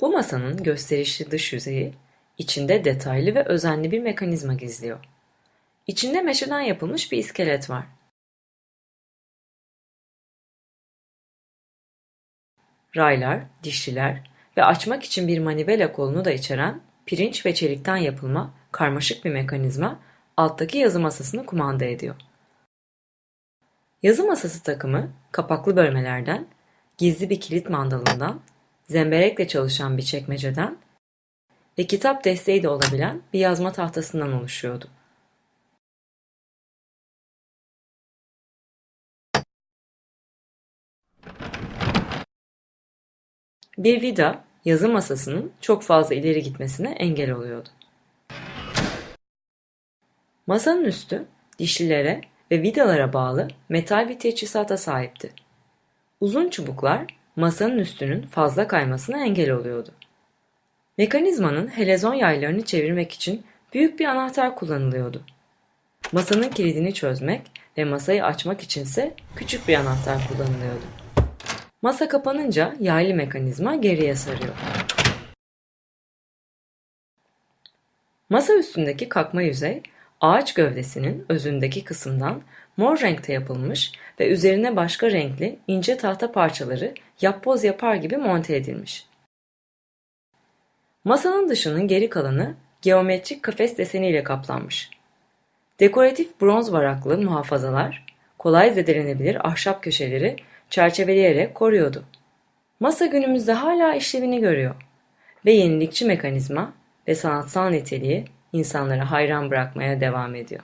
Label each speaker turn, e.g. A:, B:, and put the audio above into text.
A: Bu masanın gösterişli dış yüzeyi, içinde detaylı ve özenli bir mekanizma gizliyor. İçinde meşeden yapılmış bir iskelet var. Raylar, dişliler ve açmak için bir manivela kolunu da içeren pirinç ve çelikten yapılma karmaşık bir mekanizma alttaki yazı masasını kumanda ediyor. Yazı masası takımı kapaklı bölmelerden, gizli bir kilit mandalından, zemberekle çalışan bir çekmeceden ve kitap desteği de olabilen bir yazma tahtasından oluşuyordu. Bir vida yazı masasının çok fazla ileri gitmesine engel oluyordu. Masanın üstü dişlilere ve vidalara bağlı metal bir teçhizata sahipti. Uzun çubuklar masanın üstünün fazla kaymasına engel oluyordu. Mekanizmanın helezon yaylarını çevirmek için büyük bir anahtar kullanılıyordu. Masanın kilidini çözmek ve masayı açmak içinse küçük bir anahtar kullanılıyordu. Masa kapanınca yaylı mekanizma geriye sarıyor. Masa üstündeki kakma yüzey ağaç gövdesinin özündeki kısımdan mor renkte yapılmış ve üzerine başka renkli ince tahta parçaları yapboz yapar gibi monte edilmiş. Masanın dışının geri kalanı geometrik kafes deseniyle kaplanmış. Dekoratif bronz varaklı muhafazalar, kolay zedelenebilir ahşap köşeleri çerçeveleyerek koruyordu. Masa günümüzde hala işlevini görüyor ve yenilikçi mekanizma ve sanatsal niteliği insanları hayran bırakmaya devam ediyor.